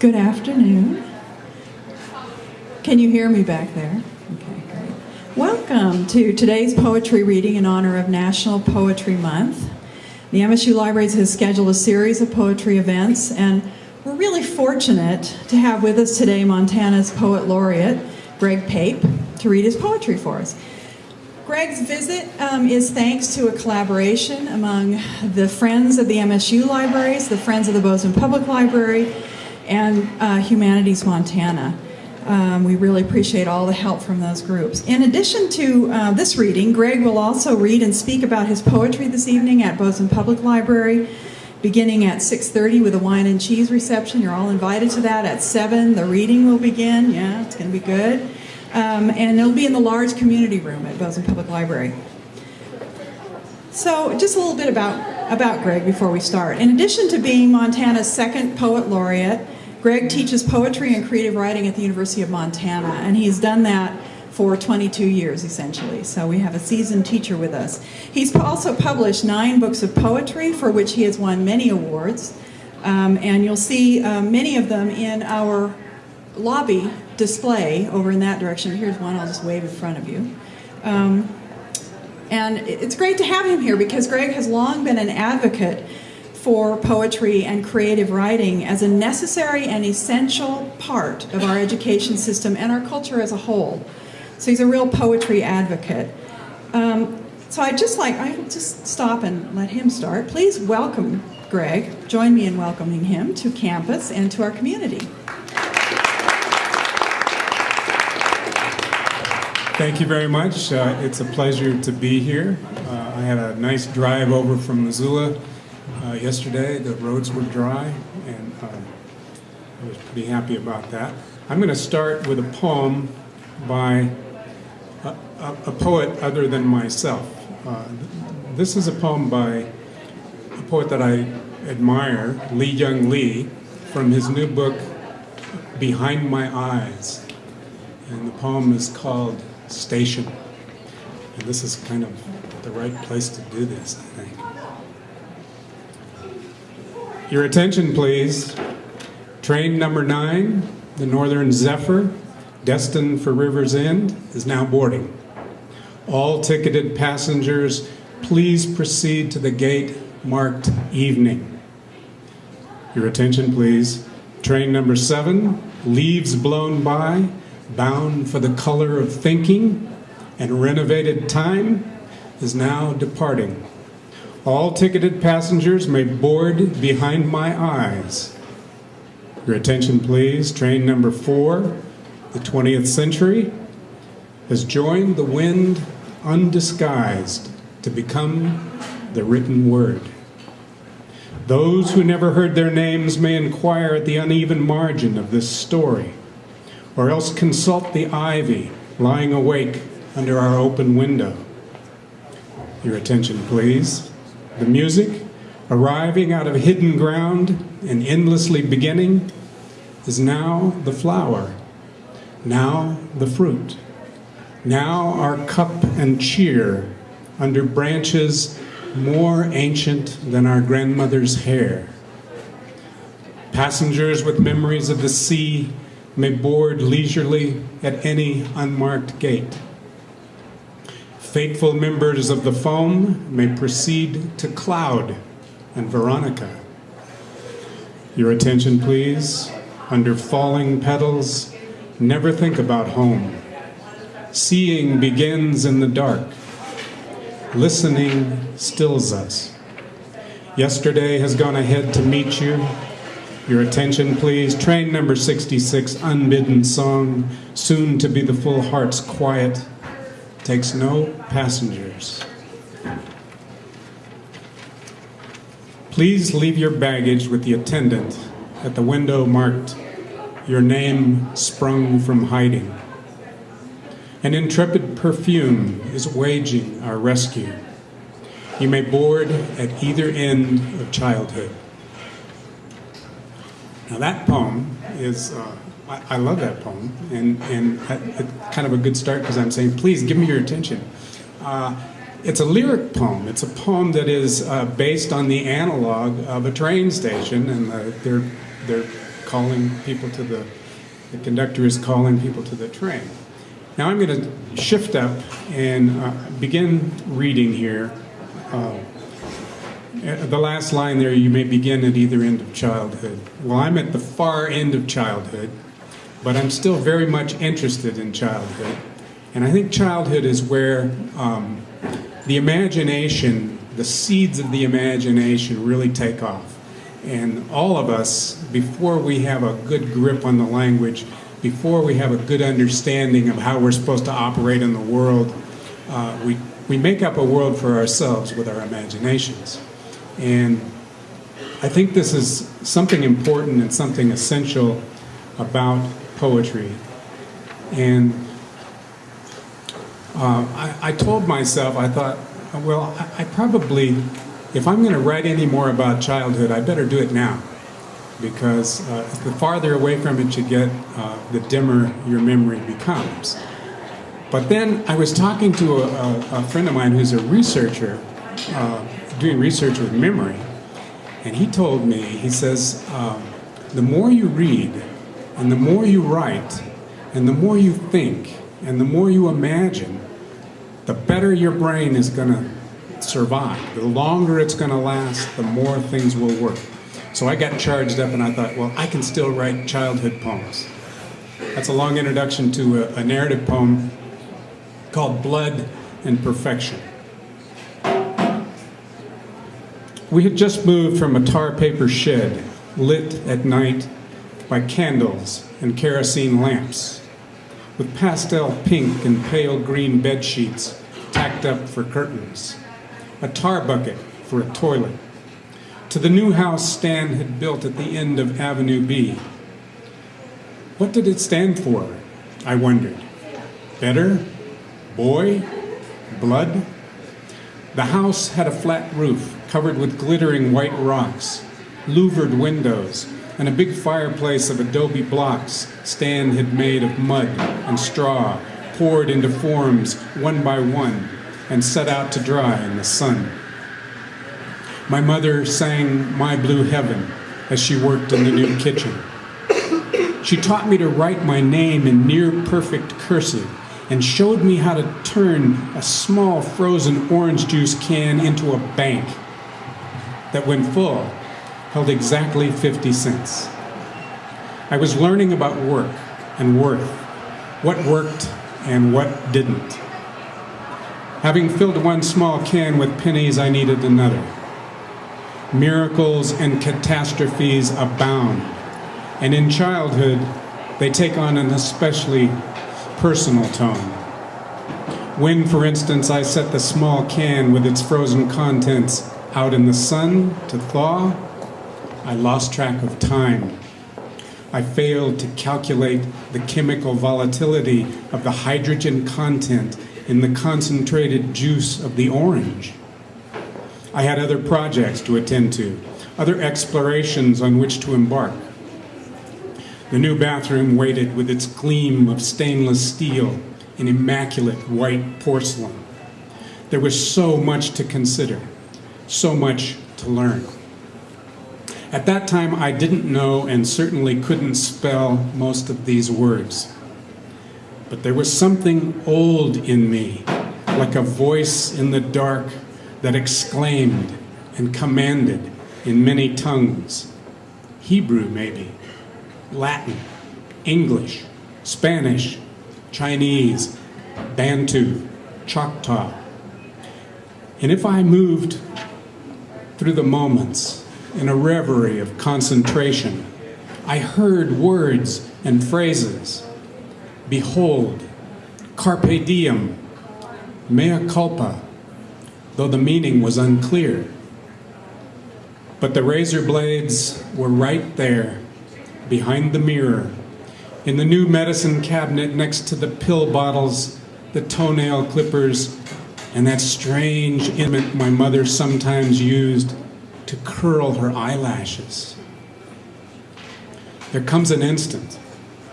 Good afternoon. Can you hear me back there? Okay, great. Welcome to today's poetry reading in honor of National Poetry Month. The MSU Libraries has scheduled a series of poetry events, and we're really fortunate to have with us today Montana's Poet Laureate, Greg Pape, to read his poetry for us. Greg's visit um, is thanks to a collaboration among the Friends of the MSU Libraries, the Friends of the Bozeman Public Library, and uh, Humanities Montana. Um, we really appreciate all the help from those groups. In addition to uh, this reading, Greg will also read and speak about his poetry this evening at Bozeman Public Library, beginning at 6.30 with a wine and cheese reception. You're all invited to that. At 7, the reading will begin. Yeah, it's going to be good. Um, and it'll be in the large community room at Bozeman Public Library. So just a little bit about, about Greg before we start. In addition to being Montana's second poet laureate, Greg teaches poetry and creative writing at the University of Montana, and he's done that for 22 years, essentially. So we have a seasoned teacher with us. He's also published nine books of poetry, for which he has won many awards. Um, and you'll see uh, many of them in our lobby display over in that direction. Here's one I'll just wave in front of you. Um, and it's great to have him here because Greg has long been an advocate for poetry and creative writing as a necessary and essential part of our education system and our culture as a whole. So he's a real poetry advocate. Um, so I'd just like, I'll just stop and let him start. Please welcome Greg. Join me in welcoming him to campus and to our community. Thank you very much. Uh, it's a pleasure to be here. Uh, I had a nice drive over from Missoula uh, yesterday. The roads were dry, and uh, I was pretty happy about that. I'm going to start with a poem by a, a, a poet other than myself. Uh, this is a poem by a poet that I admire, Li-Young Lee, from his new book, Behind My Eyes. And the poem is called Station. And this is kind of the right place to do this, I think. Your attention, please. Train number nine, the Northern Zephyr, destined for River's End, is now boarding. All ticketed passengers, please proceed to the gate marked evening. Your attention, please. Train number seven, leaves blown by, bound for the color of thinking and renovated time, is now departing. All ticketed passengers may board behind my eyes. Your attention, please. Train number four, the 20th century, has joined the wind undisguised to become the written word. Those who never heard their names may inquire at the uneven margin of this story, or else consult the ivy lying awake under our open window. Your attention, please. The music, arriving out of hidden ground and endlessly beginning, is now the flower, now the fruit, now our cup and cheer under branches more ancient than our grandmother's hair. Passengers with memories of the sea may board leisurely at any unmarked gate. Faithful members of the foam may proceed to Cloud and Veronica. Your attention, please. Under falling petals, never think about home. Seeing begins in the dark. Listening stills us. Yesterday has gone ahead to meet you. Your attention, please. Train number 66, Unbidden Song, soon to be the full heart's quiet takes no passengers. Please leave your baggage with the attendant at the window marked, Your name sprung from hiding. An intrepid perfume is waging our rescue. You may board at either end of childhood. Now, that poem is. Uh, I, I love that poem, and and kind of a good start because I'm saying, please give me your attention. Uh, it's a lyric poem. It's a poem that is uh, based on the analog of a train station, and the, they're they're calling people to the, the conductor is calling people to the train. Now I'm going to shift up and uh, begin reading here. Uh, the last line there, you may begin at either end of childhood. Well, I'm at the far end of childhood, but I'm still very much interested in childhood. And I think childhood is where um, the imagination, the seeds of the imagination really take off. And all of us, before we have a good grip on the language, before we have a good understanding of how we're supposed to operate in the world, uh, we, we make up a world for ourselves with our imaginations. And I think this is something important and something essential about poetry. And uh, I, I, told myself, I thought, well, I, I probably, if I'm going to write any more about childhood, I better do it now. Because uh, the farther away from it you get, uh, the dimmer your memory becomes. But then I was talking to a, a, friend of mine who's a researcher, uh, doing research with memory, and he told me, he says, um, the more you read, and the more you write, and the more you think, and the more you imagine, the better your brain is going to survive. The longer it's going to last, the more things will work. So I got charged up and I thought, well, I can still write childhood poems. That's a long introduction to a, a narrative poem called Blood and Perfection. We had just moved from a tar paper shed lit at night by candles and kerosene lamps, with pastel pink and pale green bed sheets tacked up for curtains, a tar bucket for a toilet, to the new house Stan had built at the end of Avenue B. What did it stand for? I wondered. Better? Boy? Blood? The house had a flat roof covered with glittering white rocks, louvered windows, and a big fireplace of adobe blocks Stan had made of mud and straw, poured into forms one by one and set out to dry in the sun. My mother sang My Blue Heaven as she worked in the new kitchen. She taught me to write my name in near perfect cursive and showed me how to turn a small frozen orange juice can into a bank that, when full, held exactly 50 cents. I was learning about work and worth, what worked and what didn't. Having filled one small can with pennies, I needed another. Miracles and catastrophes abound, and in childhood, they take on an especially personal tone. When, for instance, I set the small can with its frozen contents out in the sun to thaw, I lost track of time. I failed to calculate the chemical volatility of the hydrogen content in the concentrated juice of the orange. I had other projects to attend to, other explorations on which to embark. The new bathroom waited with its gleam of stainless steel and immaculate white porcelain. There was so much to consider so much to learn. At that time, I didn't know and certainly couldn't spell most of these words. But there was something old in me, like a voice in the dark that exclaimed and commanded in many tongues. Hebrew, maybe, Latin, English, Spanish, Chinese, Bantu, Choctaw. And if I moved through the moments in a reverie of concentration, I heard words and phrases. Behold, carpe diem, mea culpa, though the meaning was unclear. But the razor blades were right there, behind the mirror, in the new medicine cabinet next to the pill bottles, the toenail clippers, and that strange implement my mother sometimes used to curl her eyelashes. There comes an instant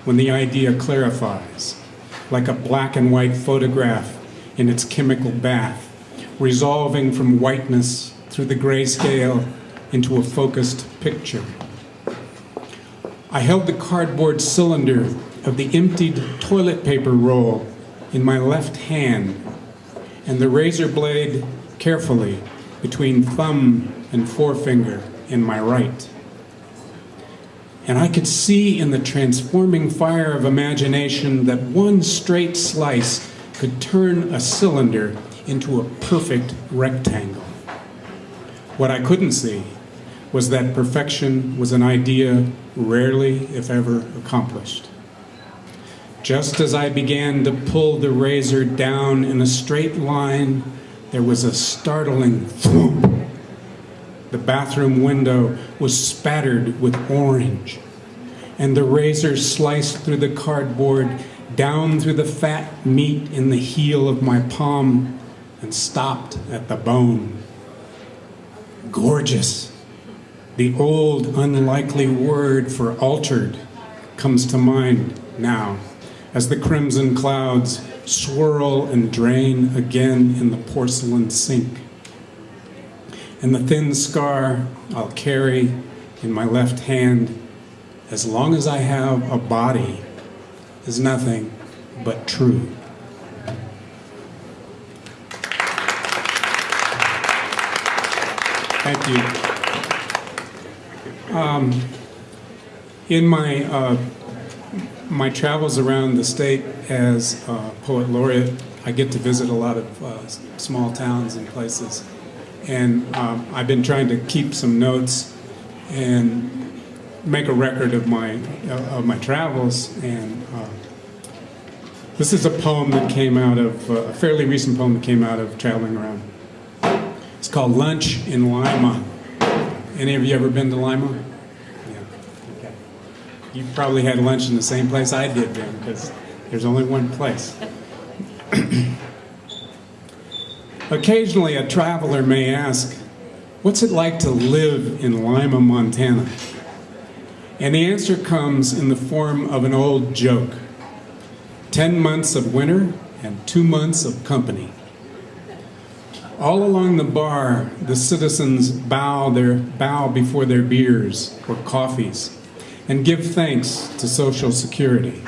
when the idea clarifies, like a black and white photograph in its chemical bath, resolving from whiteness through the grayscale into a focused picture. I held the cardboard cylinder of the emptied toilet paper roll in my left hand and the razor blade carefully between thumb and forefinger in my right. And I could see in the transforming fire of imagination that one straight slice could turn a cylinder into a perfect rectangle. What I couldn't see was that perfection was an idea rarely, if ever, accomplished. Just as I began to pull the razor down in a straight line, there was a startling thump. The bathroom window was spattered with orange, and the razor sliced through the cardboard, down through the fat meat in the heel of my palm, and stopped at the bone. Gorgeous. The old, unlikely word for altered comes to mind now as the crimson clouds swirl and drain again in the porcelain sink. And the thin scar I'll carry in my left hand as long as I have a body is nothing but true. Thank you. Um, in my uh, my travels around the state as poet laureate, I get to visit a lot of uh, small towns and places, and um, I've been trying to keep some notes and make a record of my uh, of my travels. And uh, this is a poem that came out of uh, a fairly recent poem that came out of traveling around. It's called Lunch in Lima. Any of you ever been to Lima? Yeah. Okay. You probably had lunch in the same place I did then, because there's only one place. Occasionally, a traveler may ask, What's it like to live in Lima, Montana? And the answer comes in the form of an old joke 10 months of winter and two months of company. All along the bar, the citizens bow, their, bow before their beers or coffees and give thanks to Social Security,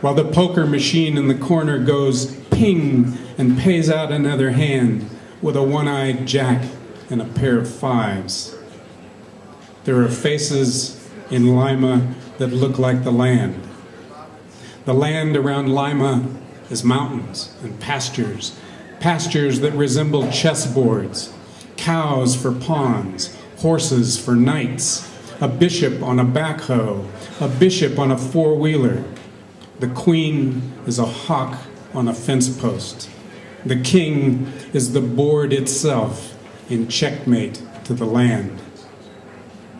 while the poker machine in the corner goes ping and pays out another hand with a one eyed jack and a pair of fives. There are faces in Lima that look like the land. The land around Lima is mountains and pastures pastures that resemble chessboards, cows for pawns, horses for knights, a bishop on a backhoe, a bishop on a four wheeler. The queen is a hawk on a fence post. The king is the board itself in checkmate to the land.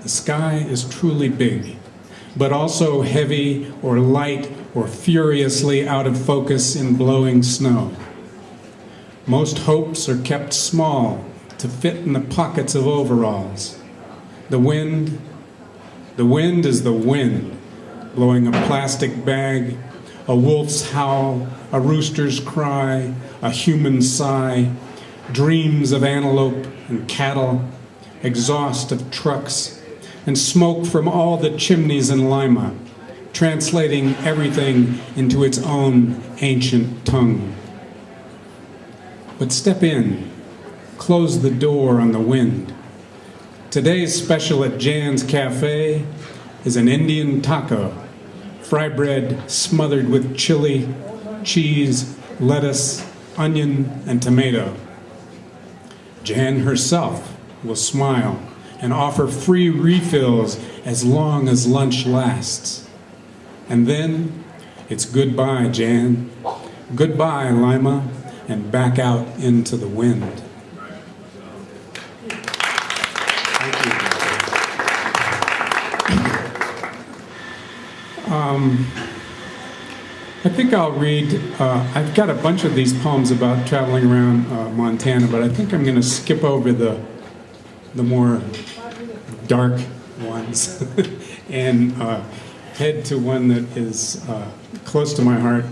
The sky is truly big, but also heavy or light or furiously out of focus in blowing snow. Most hopes are kept small to fit in the pockets of overalls. The wind, the wind is the wind, blowing a plastic bag, a wolf's howl, a rooster's cry, a human sigh, dreams of antelope and cattle, exhaust of trucks, and smoke from all the chimneys in Lima, translating everything into its own ancient tongue. But step in, close the door on the wind. Today's special at Jan's Cafe is an Indian taco, fry bread smothered with chili, cheese, lettuce, onion, and tomato. Jan herself will smile and offer free refills as long as lunch lasts. And then it's goodbye, Jan. Goodbye, Lima and back out into the wind. Um, I think I'll read, uh, I've got a bunch of these poems about traveling around uh, Montana, but I think I'm going to skip over the, the more dark ones and uh, head to one that is uh, close to my heart.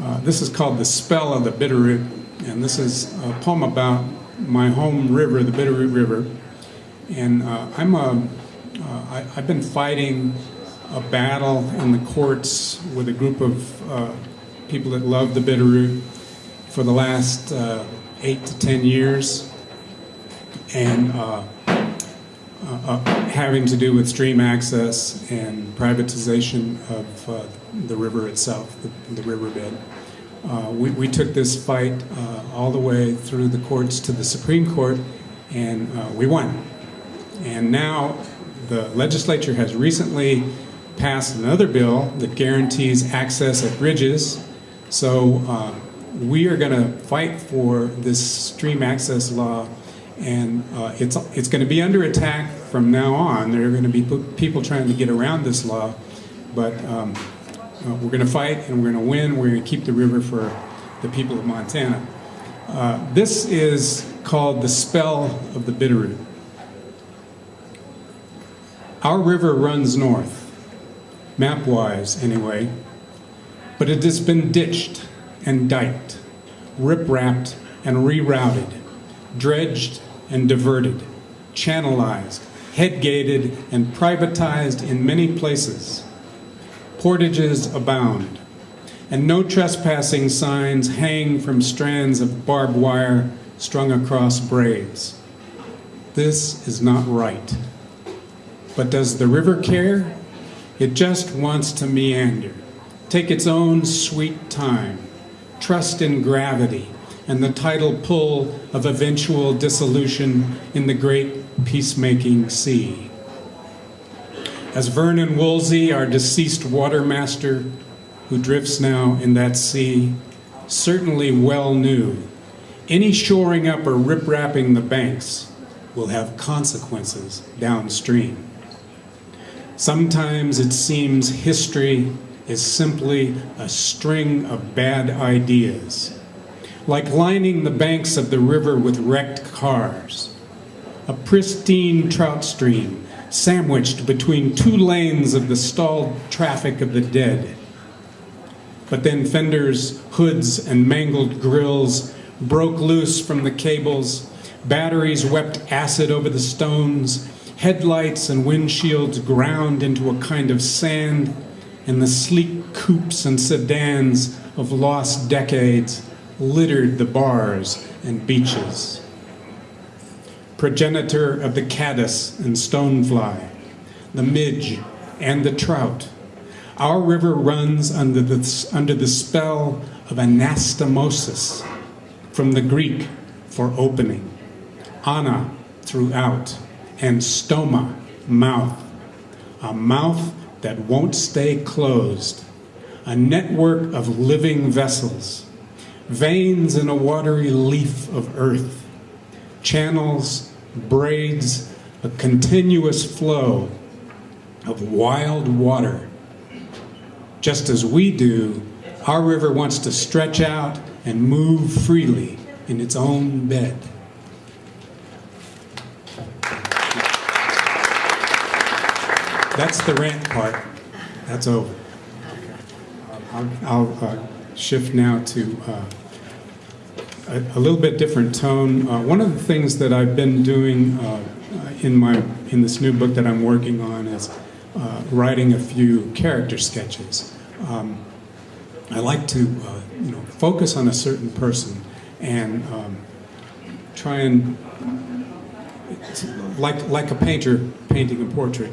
Uh, this is called The Spell of the Bitterroot, and this is a poem about my home river, the Bitterroot River. And uh, I'm a, I, I've been fighting a battle in the courts with a group of uh, people that love the Bitterroot for the last uh, eight to ten years, and uh, uh, uh, having to do with stream access and privatization of the river itself, the, the riverbed. We, we took this fight all the way through the courts to the Supreme Court, and we won. And now the legislature has recently passed another bill that guarantees access at bridges. So uh, we are going to fight for this stream access law, and uh, it's it's going to be under attack from now on. There are going to be people trying to get around this law, but um, uh, we're going to fight and we're going to win. We're going to keep the river for the people of Montana. Uh, this is called the spell of the Bitterroot. Our river runs north, map-wise anyway, but it has been ditched and diked, rip-rapped and rerouted, dredged and diverted, channelized, head-gated and privatized in many places. Portages abound, and no trespassing signs hang from strands of barbed wire strung across braids. This is not right. But does the river care? It just wants to meander, take its own sweet time, trust in gravity and the tidal pull of eventual dissolution in the great peacemaking sea. As Vernon Woolsey, our deceased watermaster, who drifts now in that sea, certainly well knew, any shoring up or rip-rapping the banks will have consequences downstream. Sometimes it seems history is simply a string of bad ideas, like lining the banks of the river with wrecked cars, a pristine trout stream sandwiched between two lanes of the stalled traffic of the dead. But then fenders, hoods, and mangled grills broke loose from the cables, batteries wept acid over the stones, Headlights and windshields ground into a kind of sand, and the sleek coupes and sedans of lost decades littered the bars and beaches. Progenitor of the caddis and stonefly, the midge and the trout, our river runs under the, under the spell of anastomosis, from the Greek for opening, ana, throughout and stoma, mouth. A mouth that won't stay closed. A network of living vessels. Veins in a watery leaf of earth. Channels, braids, a continuous flow of wild water. Just as we do, our river wants to stretch out and move freely in its own bed. That's the rant part. That's over. I'll, I'll uh, shift now to uh, a, a, little bit different tone. Uh, one of the things that I've been doing uh, in my in this new book that I'm working on is uh, writing a few character sketches. Um, I like to uh, you know focus on a certain person and um, try and like like a painter painting a portrait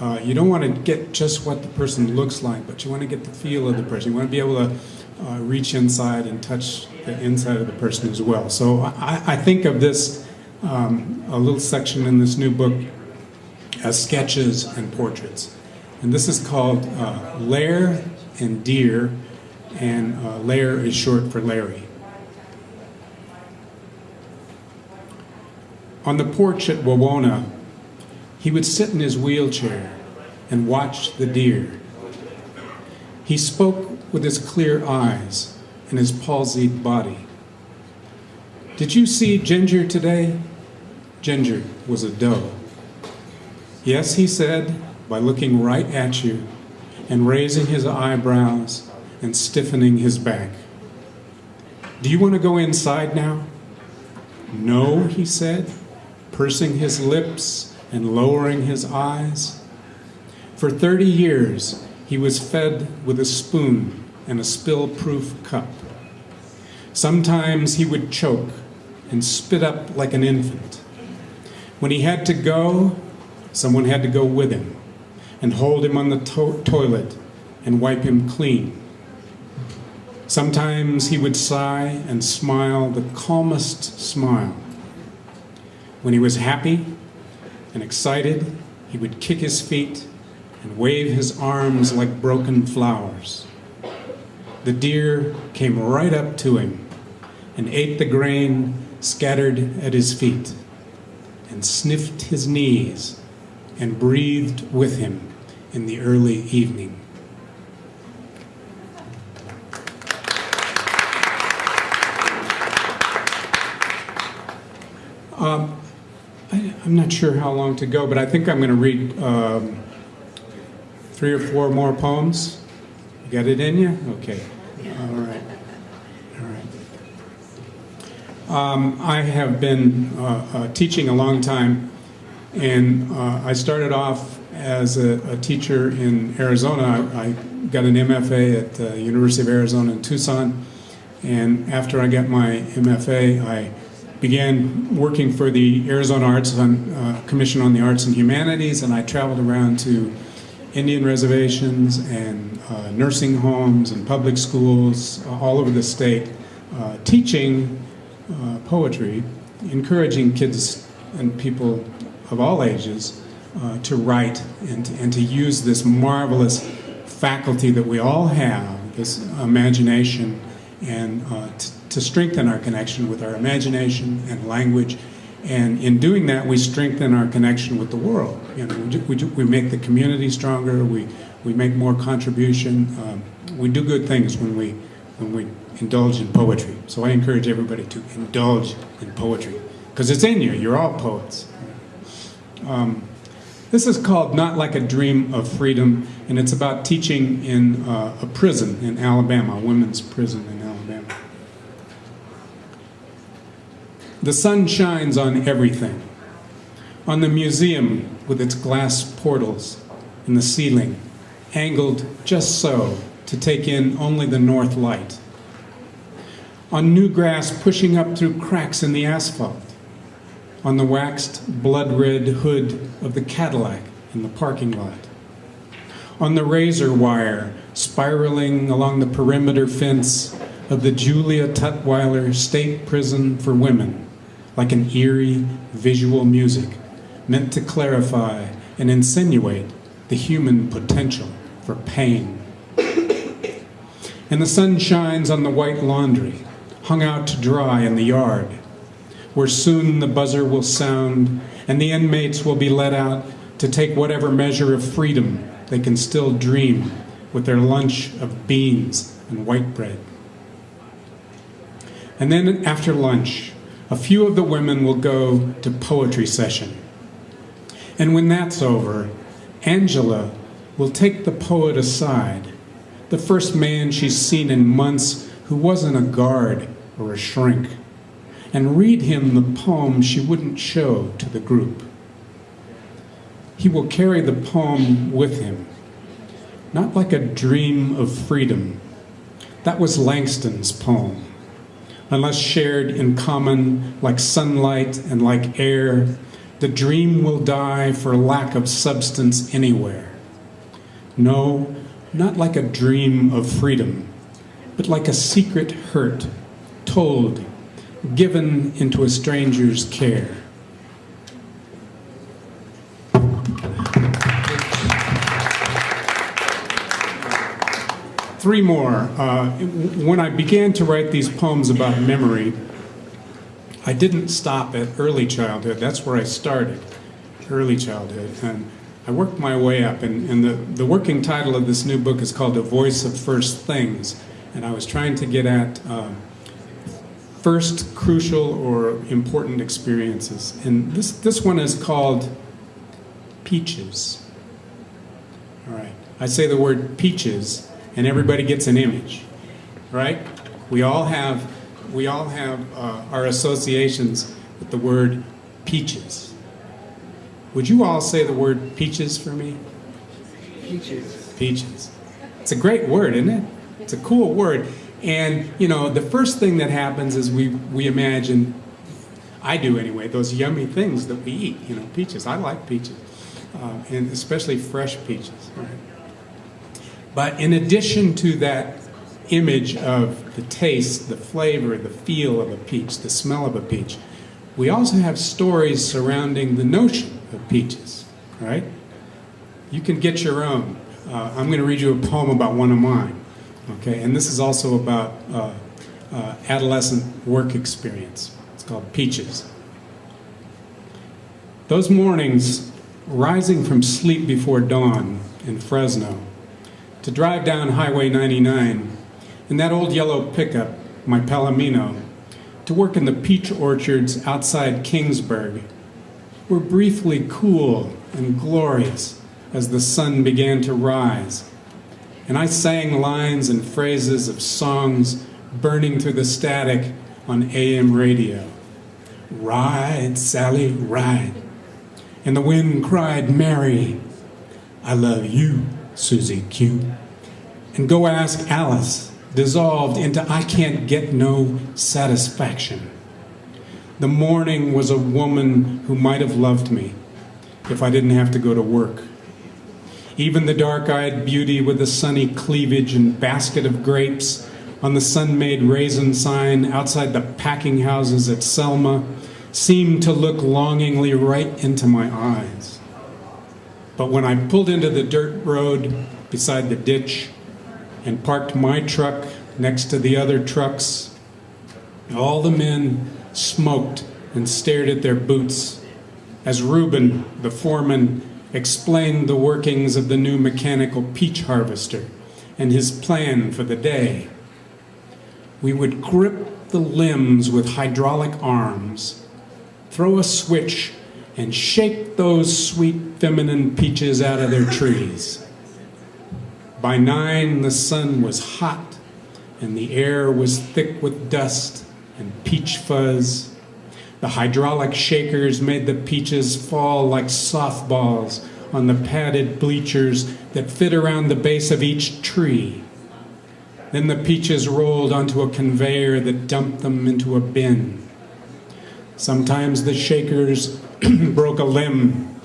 uh, you don't want to get just what the person looks like, but you want to get the feel of the person. You want to be able to uh, reach inside and touch the inside of the person as well. So I, I think of this, um, a little section in this new book, as sketches and portraits. And this is called uh, Lair and Deer, and uh, Lair is short for Larry. On the porch at Wawona, he would sit in his wheelchair and watch the deer. He spoke with his clear eyes and his palsied body. Did you see Ginger today? Ginger was a doe. Yes, he said, by looking right at you and raising his eyebrows and stiffening his back. Do you want to go inside now? No, he said, pursing his lips and lowering his eyes. For 30 years, he was fed with a spoon and a spill proof cup. Sometimes he would choke and spit up like an infant. When he had to go, someone had to go with him and hold him on the to- toilet and wipe him clean. Sometimes he would sigh and smile the calmest smile. When he was happy and excited, he would kick his feet and wave his arms like broken flowers. The deer came right up to him and ate the grain scattered at his feet and sniffed his knees and breathed with him in the early evening. Um, I'm not sure how long to go, but I think I'm going to read um, three or four more poems. You got it in you? Okay. All right. All right. Um, I have been uh, uh, teaching a long time, and uh, I started off as a, a teacher in Arizona. I, I got an MFA at the University of Arizona in Tucson, and after I got my MFA, I began working for the Arizona Arts on, uh, Commission on the Arts and Humanities, and I traveled around to Indian reservations and uh, nursing homes and public schools uh, all over the state, uh, teaching uh, poetry, encouraging kids and people of all ages uh, to write and to, and to use this marvelous faculty that we all have, this imagination, and to, to strengthen our connection with our imagination and language. And in doing that, we strengthen our connection with the world. You know, we, we, we make the community stronger. We, we make more contribution. Um, we do good things when we when we indulge in poetry. So I encourage everybody to indulge in poetry because it's in you. You're all poets. Um, this is called Not Like a Dream of Freedom, and it's about teaching in uh, a prison in Alabama, a women's prison in Alabama. The sun shines on everything. On the museum with its glass portals in the ceiling, angled just so to take in only the north light. On new grass pushing up through cracks in the asphalt. On the waxed blood red hood of the Cadillac in the parking lot. On the razor wire spiraling along the perimeter fence of the Julia Tutwiler State Prison for Women like an eerie visual music meant to clarify and insinuate the human potential for pain. And the sun shines on the white laundry, hung out to dry in the yard, where soon the buzzer will sound and the inmates will be let out to take whatever measure of freedom they can still dream with their lunch of beans and white bread. And then after lunch, a few of the women will go to poetry session. And when that's over, Angela will take the poet aside, the first man she's seen in months who wasn't a guard or a shrink, and read him the poem she wouldn't show to the group. He will carry the poem with him, not like a dream of freedom. That was Langston's poem unless shared in common like sunlight and like air, the dream will die for lack of substance anywhere. No, not like a dream of freedom, but like a secret hurt, told, given into a stranger's care. Three more. Uh, when I began to write these poems about memory, I didn't stop at early childhood. That's where I started, early childhood. And I worked my way up. And, and the, the working title of this new book is called A Voice of First Things. And I was trying to get at um, first crucial or important experiences. And this, this one is called Peaches. All right. I say the word peaches and everybody gets an image, right? We all have, we all have uh, our associations with the word peaches. Would you all say the word peaches for me? Peaches. Peaches. It's a great word, isn't it? It's a cool word. And, you know, the first thing that happens is we, we imagine, I do anyway, those yummy things that we eat, you know, peaches. I like peaches, uh, and especially fresh peaches. Right? But in addition to that image of the taste, the flavor, the feel of a peach, the smell of a peach, we also have stories surrounding the notion of peaches, right? You can get your own. Uh, I'm going to read you a poem about one of mine, okay? And this is also about uh, uh, adolescent work experience. It's called Peaches. Those mornings, rising from sleep before dawn in Fresno, to drive down Highway 99 in that old yellow pickup, my Palomino, to work in the peach orchards outside Kingsburg, were briefly cool and glorious as the sun began to rise. And I sang lines and phrases of songs burning through the static on AM radio. Ride, Sally, ride. And the wind cried, Mary, I love you, Susie Q. And go ask Alice, dissolved into I can't get no satisfaction. The morning was a woman who might have loved me if I didn't have to go to work. Even the dark eyed beauty with the sunny cleavage and basket of grapes on the sun made raisin sign outside the packing houses at Selma seemed to look longingly right into my eyes. But when I pulled into the dirt road beside the ditch and parked my truck next to the other trucks, all the men smoked and stared at their boots as Reuben, the foreman, explained the workings of the new mechanical peach harvester and his plan for the day. We would grip the limbs with hydraulic arms, throw a switch, and shake those sweet feminine peaches out of their trees. By nine, the sun was hot, and the air was thick with dust and peach fuzz. The hydraulic shakers made the peaches fall like softballs on the padded bleachers that fit around the base of each tree. Then the peaches rolled onto a conveyor that dumped them into a bin. Sometimes the shakers broke a limb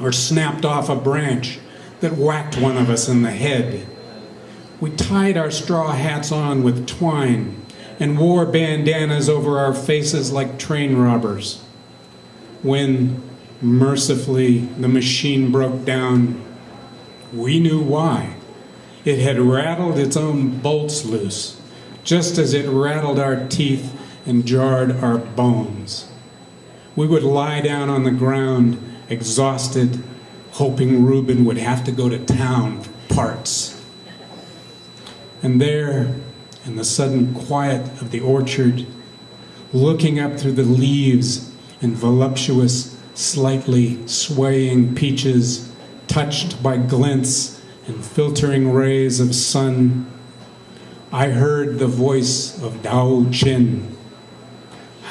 or snapped off a branch that whacked one of us in the head. We tied our straw hats on with twine and wore bandanas over our faces like train robbers. When, mercifully, the machine broke down, we knew why. It had rattled its own bolts loose, just as it rattled our teeth and jarred our bones. We would lie down on the ground, exhausted, hoping Reuben would have to go to town for parts. And there, in the sudden quiet of the orchard, looking up through the leaves and voluptuous, slightly swaying peaches, touched by glints and filtering rays of sun, I heard the voice of Tao Chien.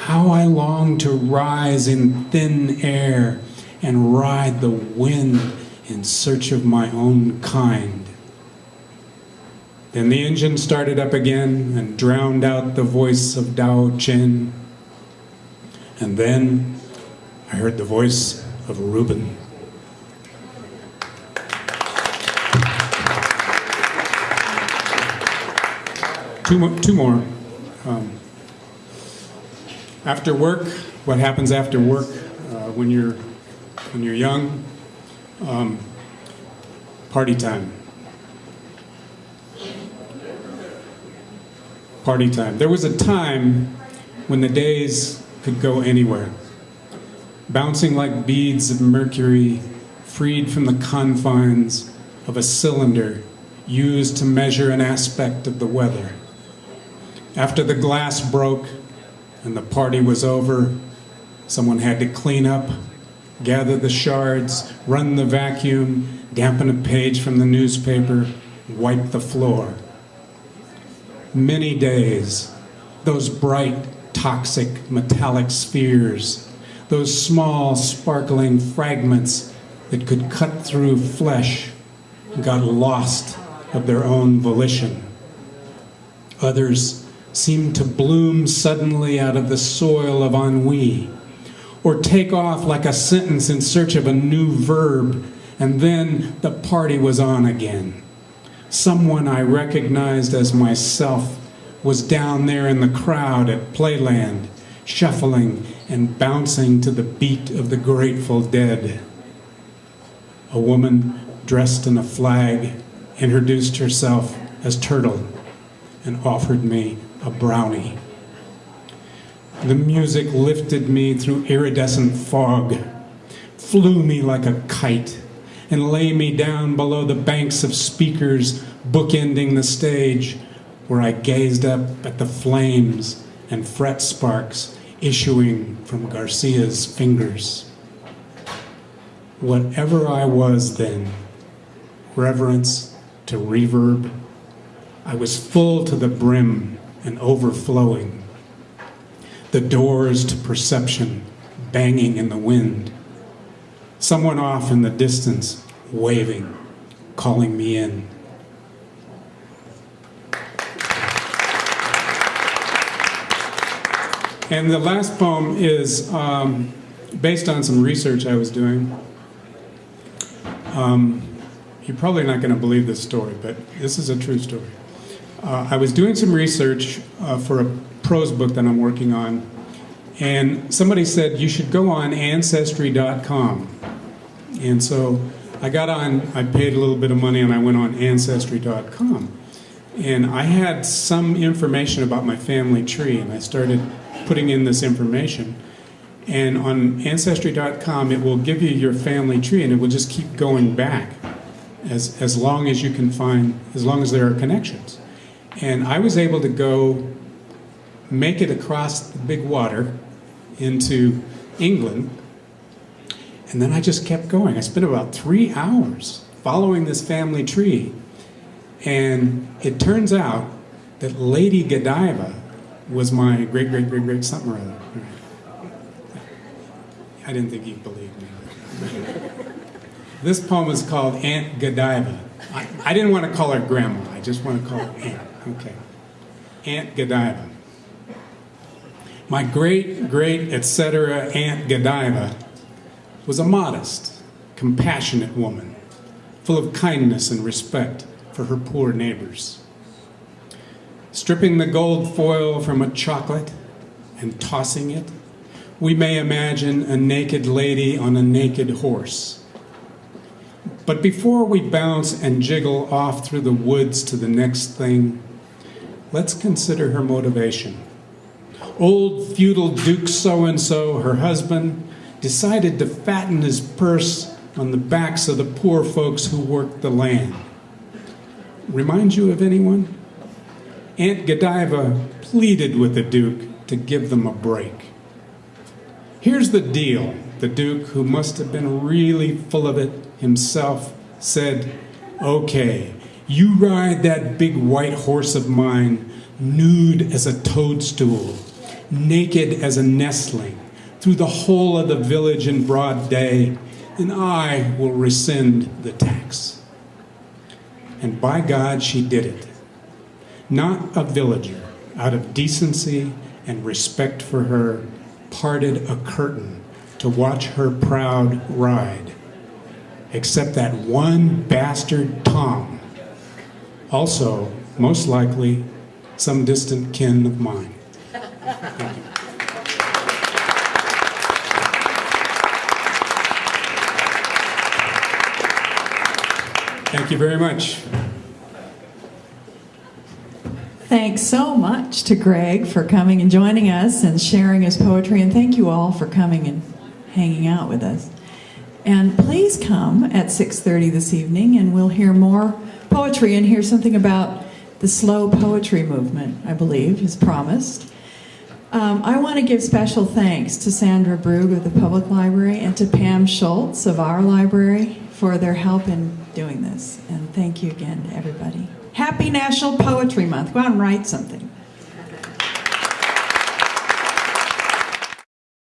How I long to rise in thin air and ride the wind in search of my own kind. Then the engine started up again and drowned out the voice of Tao Chien. And then I heard the voice of Reuben. Two more. Two more. Um, after work, what happens after work uh, when you're when you're young? Um, party time. Party time. There was a time when the days could go anywhere, bouncing like beads of mercury, freed from the confines of a cylinder used to measure an aspect of the weather. After the glass broke and the party was over, someone had to clean up, gather the shards, run the vacuum, dampen a page from the newspaper, wipe the floor. Many days, those bright, toxic, metallic spheres, those small, sparkling fragments that could cut through flesh, got lost of their own volition. Others seemed to bloom suddenly out of the soil of ennui, or take off like a sentence in search of a new verb, and then the party was on again. Someone I recognized as myself was down there in the crowd at Playland, shuffling and bouncing to the beat of the Grateful Dead. A woman dressed in a flag introduced herself as Turtle and offered me a brownie. The music lifted me through iridescent fog, flew me like a kite, and lay me down below the banks of speakers bookending the stage, where I gazed up at the flames and fret sparks issuing from Garcia's fingers. Whatever I was then, reverence to reverb, I was full to the brim and overflowing. The doors to perception banging in the wind. Someone off in the distance waving, calling me in. And the last poem is um, based on some research I was doing. Um, you're probably not going to believe this story, but this is a true story. Uh, I was doing some research uh, for a prose book that I'm working on, and somebody said you should go on Ancestry.com. And so I got on, I paid a little bit of money, and I went on Ancestry.com. And I had some information about my family tree, and I started putting in this information. And on Ancestry.com, it will give you your family tree, and it will just keep going back as, as long as you can find, as long as there are connections. And I was able to go make it across the big water into England. And then I just kept going. I spent about three hours following this family tree. And it turns out that Lady Godiva was my great, great, great, great something or other. I didn't think you'd believe me. this poem is called Aunt Godiva. I, I didn't want to call her grandma, I just want to call her Aunt. Okay. Aunt Godiva. My great, great, etc. Aunt Godiva was a modest, compassionate woman, full of kindness and respect for her poor neighbors. Stripping the gold foil from a chocolate and tossing it, we may imagine a naked lady on a naked horse. But before we bounce and jiggle off through the woods to the next thing, let's consider her motivation. Old feudal Duke so and so, her husband, decided to fatten his purse on the backs of the poor folks who worked the land. Remind you of anyone? Aunt Godiva pleaded with the Duke to give them a break. Here's the deal the Duke, who must have been really full of it himself, said, Okay, you ride that big white horse of mine, nude as a toadstool, naked as a nestling, through the whole of the village in broad day, and I will rescind the tax. And by God, she did it. Not a villager, out of decency and respect for her, parted a curtain to watch her proud ride, except that one bastard Tom, also, most likely, some distant kin of mine. Thank you. Thank you very much. Thanks so much to Greg for coming and joining us and sharing his poetry, and thank you all for coming and hanging out with us. And please come at 6:30 this evening, and we'll hear more poetry and hear something about the slow poetry movement. I believe is promised. Um, I want to give special thanks to Sandra Brug of the Public Library and to Pam Schultz of our library for their help in doing this. And thank you again to everybody. Happy National Poetry Month. Go out and write something.